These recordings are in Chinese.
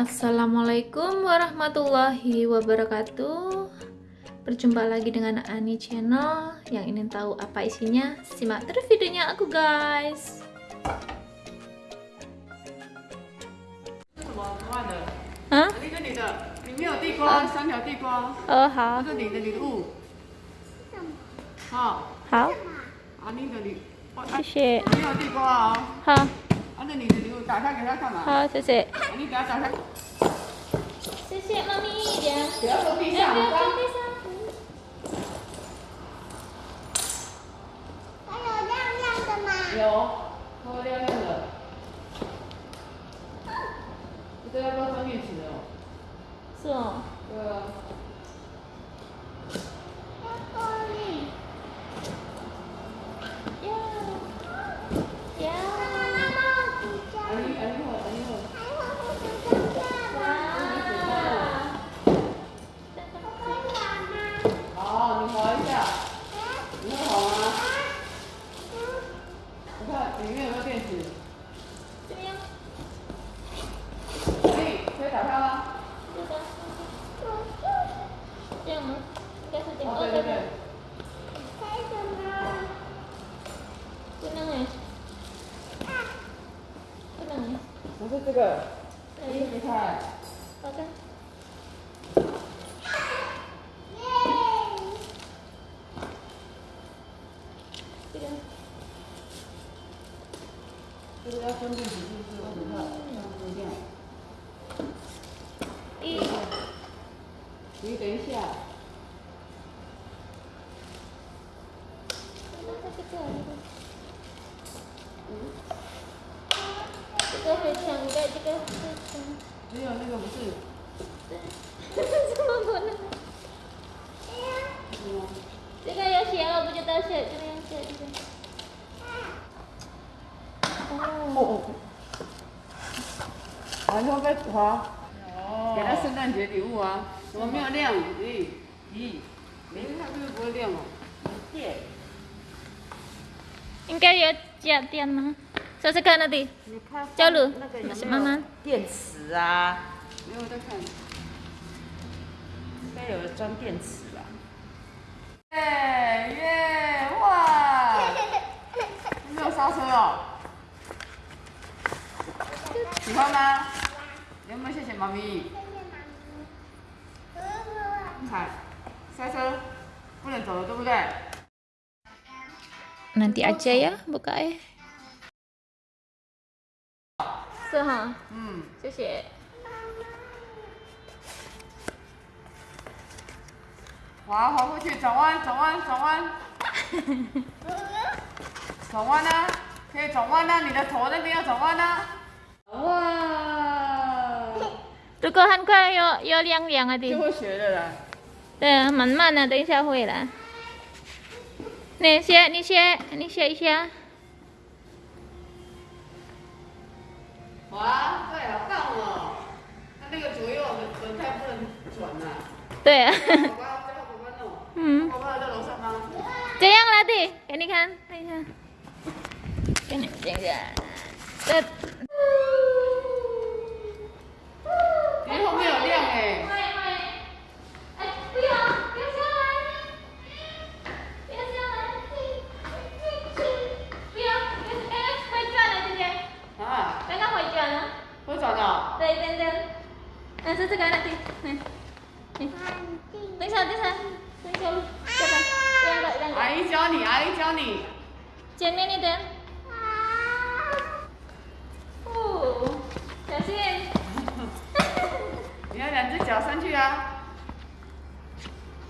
Assalamualaikum warahmatullahi wabarakatuh Berjumpa lagi dengan Ani Channel Yang ingin tahu apa isinya Simak terus videonya aku guys 这什么图案的？啊一个你的，里面有地瓜，三条地瓜，哦好这是你的礼物。好，好啊，你的礼，哦谢谢里面有地瓜哦。好啊，那你的礼物打开给他看嘛。好谢谢啊你给他打开，谢谢妈咪一点不要坐地上，不要脏放地上还有亮亮的吗？有，它会亮亮的。这要不要装电哦？是哦对啊。要玻璃。呀呀妈妈帮我比较。啊你啊你好，啊你好。还会不会这样哇啊？我可以玩吗？好，你滑一下，你会好吗？嗯，我看里面有没有电池。这样可以，可以打开吗？这个我这样吗应该是这样哦，对对对。开什么？不能哎啊，不能哎不是这个，这个哎没开。好的耶！这个这个要装电池是不是？我等下要充电。一你等一下，这个会抢的，这个会抢。只有那个不是。怎么可能？是吗？这个要写，我不知道写，这个要写这个。哦，然后被滑。哦。给他圣诞节礼物啊！怎么没有亮？咦咦，没它这个不会亮哦。电。应该有加电吗？试试看 nanti。你看交流那个慢慢电池啊？没有在看。应该有装电池吧？耶耶哇！你没有刹车哦？喜欢吗？有没有谢谢妈咪？看，刹车不能走了，对不对？Nanti aja ya buka ya. So, ha. 嗯。谢谢。滑滑过去，转弯，转弯，转弯，转弯呢、可以转弯呢、你的头那边要转弯呢、哇，如果很快要要亮亮啊的，就会学的啦。对啊，慢慢的，等一下会了。你学，你学，你写一下。哇，对，啊棒哦。那那个左右轮轮胎不能转呐、对啊。嗯，宝宝有在楼上吗？这样了的，给你看，看一下，给你这个，这。哎，后面有亮哎、会会，哎，不要，不要下来，不要下来，不要，哎，会转了，姐姐，啊，刚刚会转了，会转的、对对对，那是这个 nanti，nih，nih，等一下等一下，等一下，这个，这样的这样的，阿姨教你，阿姨教你。前面一点，哦，小心，你脚上去啊，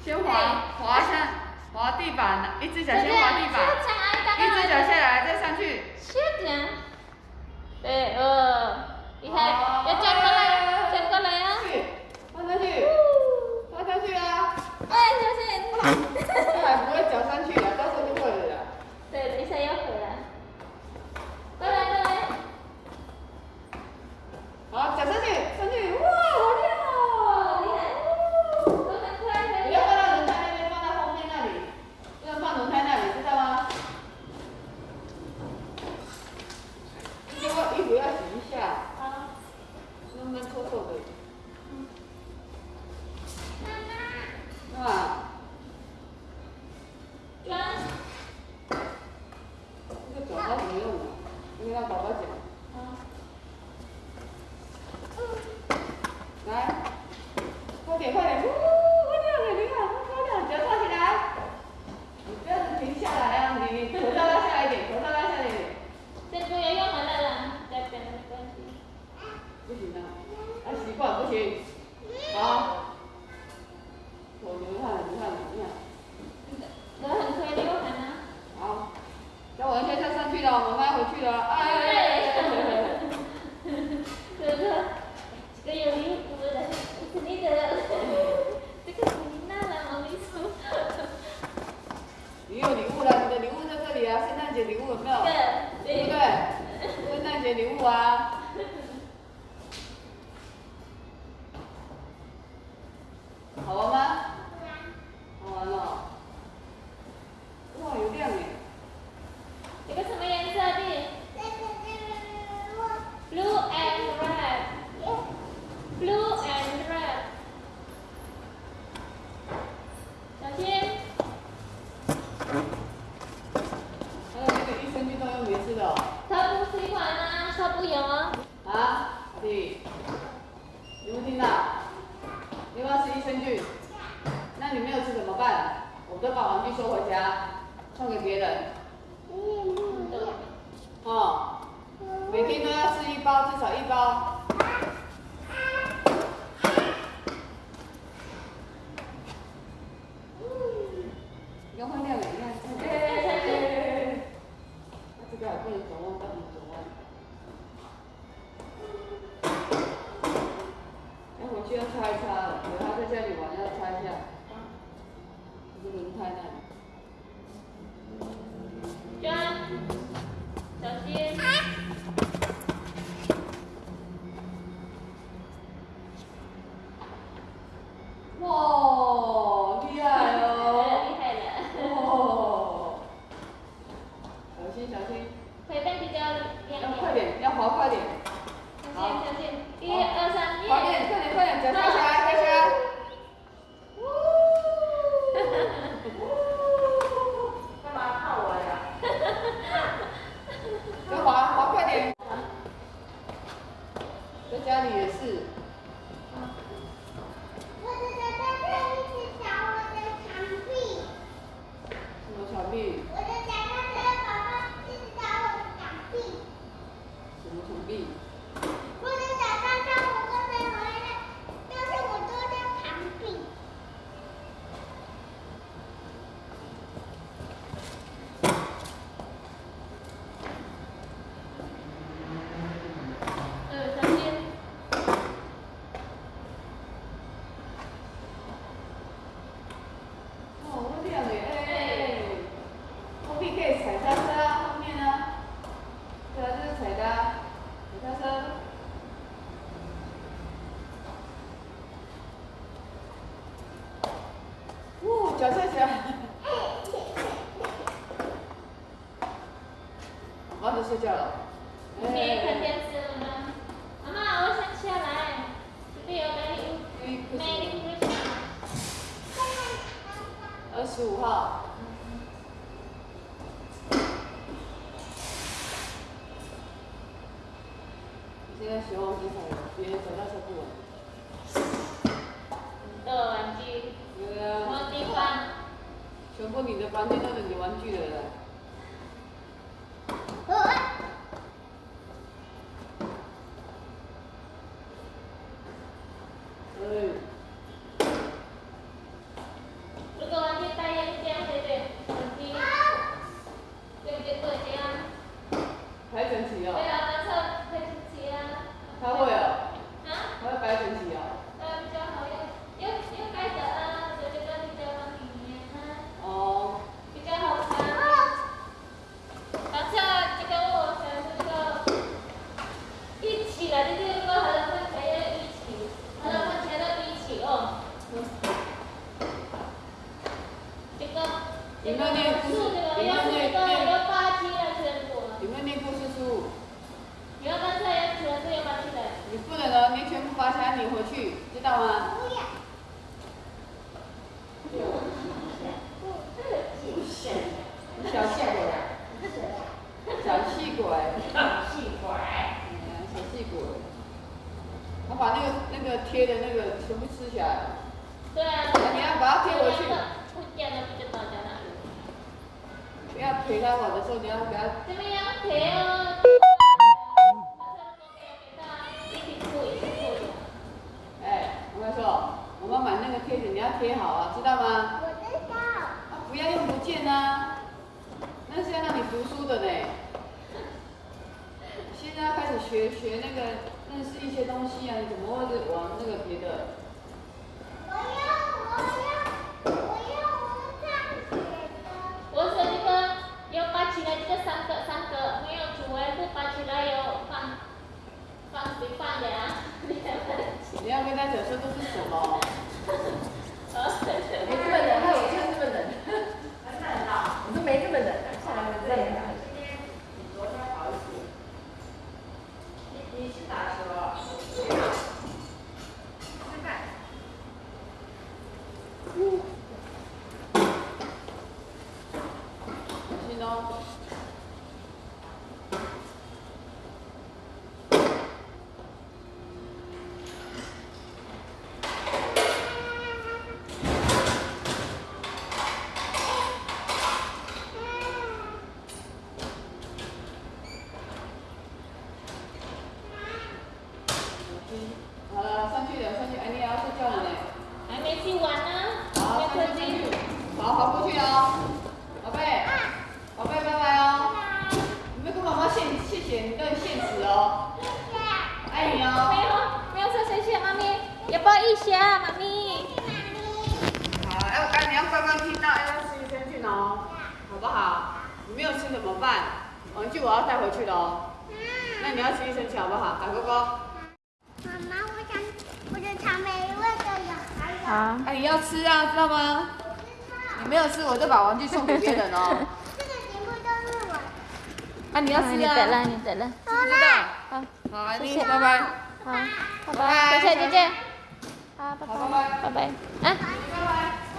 先滑滑上滑地板，一只脚先滑地板，一只脚下来再上去。Shootnya. Eh, oh. Lihat. 去了啊。送给别人，哦，每天都要吃一包，至少一包。有空调，有空，他这个，不能。我就要拆，在家里玩，要拆一下。是轮胎那里。小翠姐 cuando 领回去知道吗？小心哦。好了，上去了，上去，哎，你也要睡觉了嘞。还没洗碗呢，好，好，跑过去哦，宝贝，宝贝，拜拜哦。你们跟妈妈谢谢谢，你都很现实哦，爱你没哦。有没有说谢谢妈咪，要抱一下妈咪。好，哎，我刚你要乖乖听到，哎，要吃益生菌哦，好不好？你没有吃怎么办？玩具我要带回去的哦。那你要吃益生菌好不好？喊哥哥。妈妈，我想我的草莓味的有还有。好。哎，你要吃啊，知道吗？你没有吃，我就把玩具送给别人哦。这个全部都是我。啊，你要吃你啊？得了，你等了。知道？好，好，谢谢拜拜。好，拜拜，谢谢姐姐。好，拜拜拜，拜拜拜。啊。拜拜。拜拜。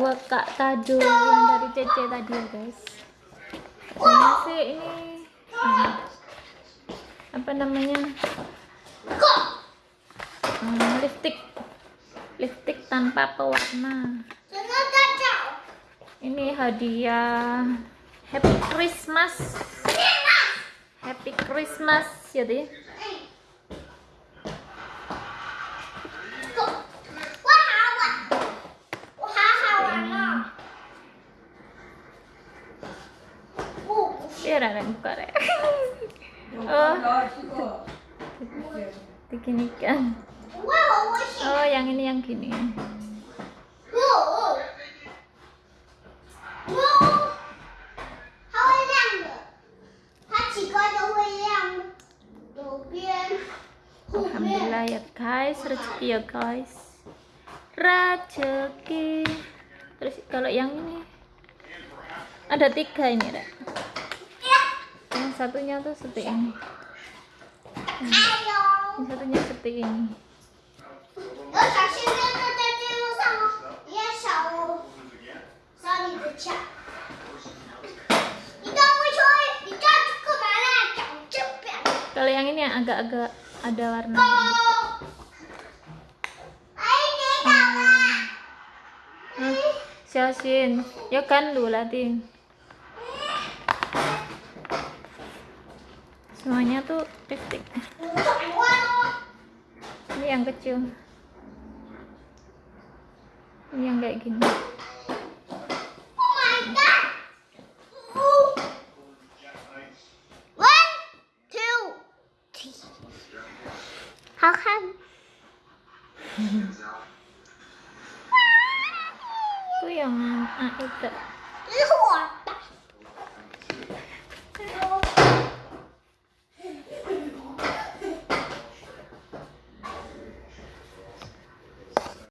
buat Kak Tadu yang dari Cece tadi ya guys. Ini sih ini hmm, apa namanya? Hmm, lipstick. Lipstick tanpa pewarna. Ini hadiah Happy Christmas. Happy Christmas ya, jadi કરે ya. oh. Diginikan oh yang ini yang gini. Alhamdulillah ya guys, rezeki ya guys. Rezeki. Terus kalau yang ini? Ada tiga ini Rek satunya tuh seperti ini. Yang satunya seperti ini. Kalau yang ini agak-agak ada warna. Gitu. Siasin, yo kan dulu latin. semuanya tuh lipstick ini yang kecil. Ini yang kayak gini.